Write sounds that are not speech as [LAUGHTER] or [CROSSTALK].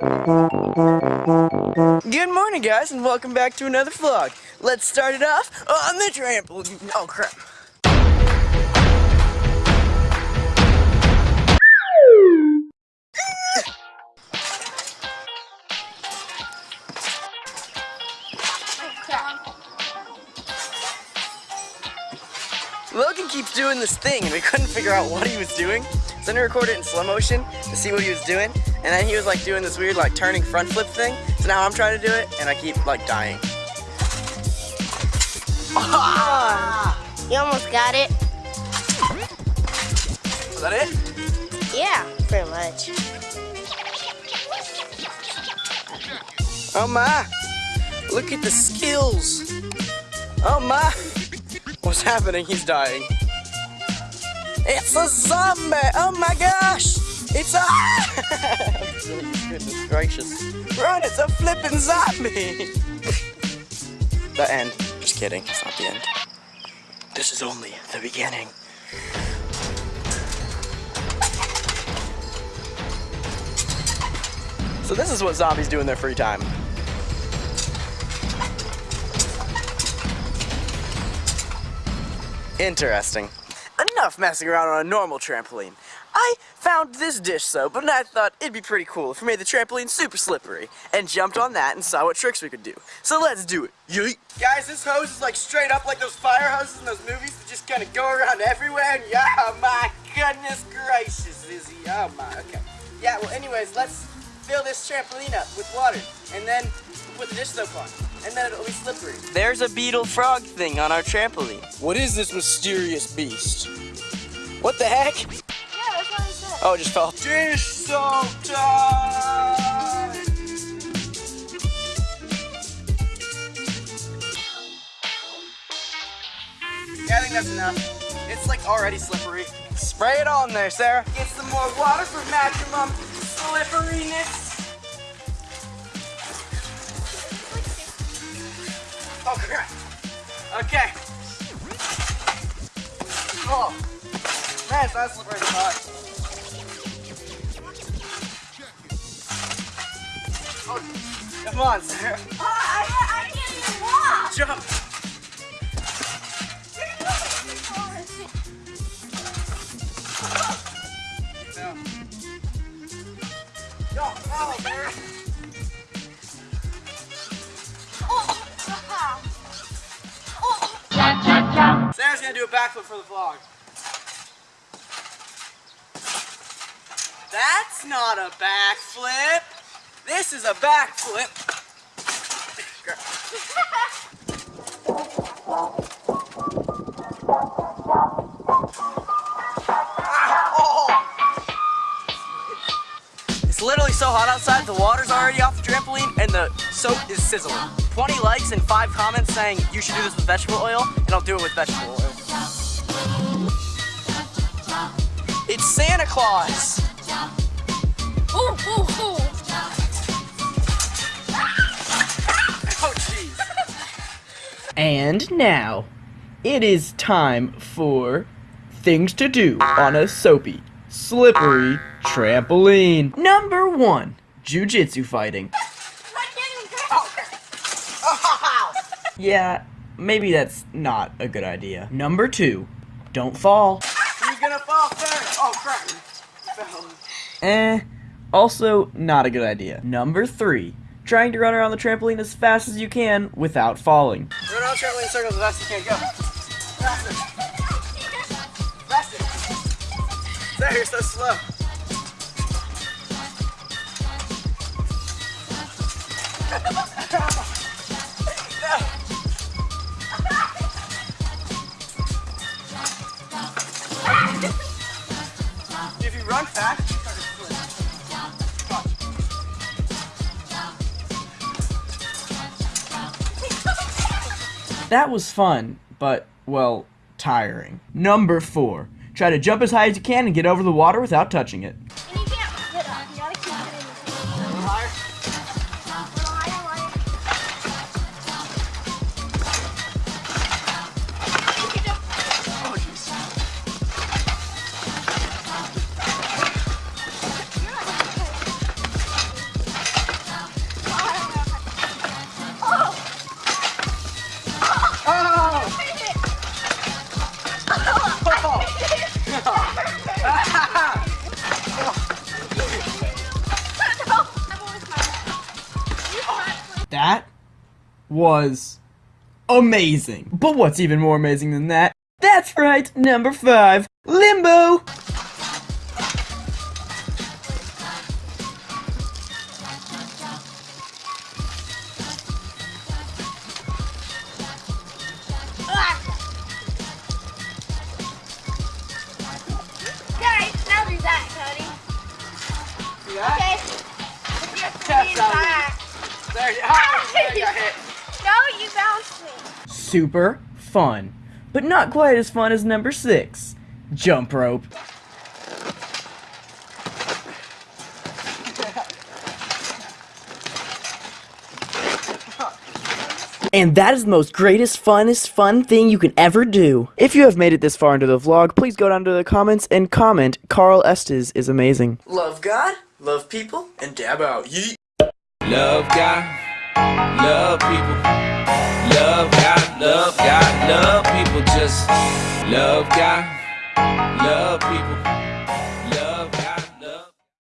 Good morning, guys, and welcome back to another vlog. Let's start it off on the trampoline. Oh, crap. Logan keeps doing this thing, and we couldn't figure out what he was doing. So then we record it in slow motion to see what he was doing, and then he was like doing this weird like turning front flip thing. So now I'm trying to do it, and I keep like dying. [LAUGHS] You almost got it. Was that it? Yeah, pretty much. Oh my! Look at the skills! Oh my! What's happening? He's dying. It's a zombie! Oh my gosh! It's a. Goodness [LAUGHS] gracious. Run! It's a flipping zombie! the end. Just kidding. It's not the end. This is only the beginning. So this is what zombies do in their free time. Interesting. Enough messing around on a normal trampoline. I found this dish soap, and I thought it'd be pretty cool if we made the trampoline super slippery, and jumped on that and saw what tricks we could do. So let's do it. Yeet. Guys, this hose is like straight up like those fire hoses in those movies that just kind of go around everywhere, and yeah, oh my goodness gracious, Izzy. Oh my, okay. Yeah, well anyways, let's fill this trampoline up with water, and then put the dish soap on, and then it'll be slippery. There's a beetle frog thing on our trampoline. What is this mysterious beast? What the heck? Yeah, that's what I said. Oh, it just fell. Dish soap time! Yeah, I think that's enough. It's like already slippery. Spray it on there, Sarah. Get some more water for maximum slipperiness. Oh crap. Okay. Oh. Man, not slippery hot. Oh, come on, Sarah. Oh, I, I can't even walk. Jump. No. Oh, Sarah. Do a backflip for the vlog. That's not a backflip. This is a backflip. [LAUGHS] It's literally so hot outside, the water's already off the trampoline and the soap is sizzling. 20 likes and 5 comments saying you should do this with vegetable oil, and I'll do it with vegetable oil. It's Santa Claus! Ooh, ooh, ooh. Oh jeez. And now, it is time for things to do on a soapy, slippery trampoline. Number one, jujitsu fighting. I can't even grab Oh. [LAUGHS] Yeah, maybe that's not a good idea. Number two, don't fall. Who's gonna fall first? Oh crap. Eh, also not a good idea. Number three, trying to run around the trampoline as fast as you can without falling. Run around trampoline circles as fast as you can. Go. Faster. Faster. There, you're so slow. No. You run fast, you start to flip. Watch. That was fun, but, well, tiring. Number four, try to jump as high as you can and get over the water without touching it. And you can't put it That was amazing. But what's even more amazing than that? That's right, number five, Limbo! Guys, now do that, Cody. Okay. There you, [LAUGHS] there you got hit. No, you bounced me. Super fun. But not quite as fun as number six, Jump Rope. And that is the most greatest, funnest, fun thing you can ever do. If you have made it this far into the vlog, please go down to the comments and comment, Carl Estes is amazing. Love God, love people, and dab out. Yeet. Love God, love people. Love God, love God, love people. Just love God, love people.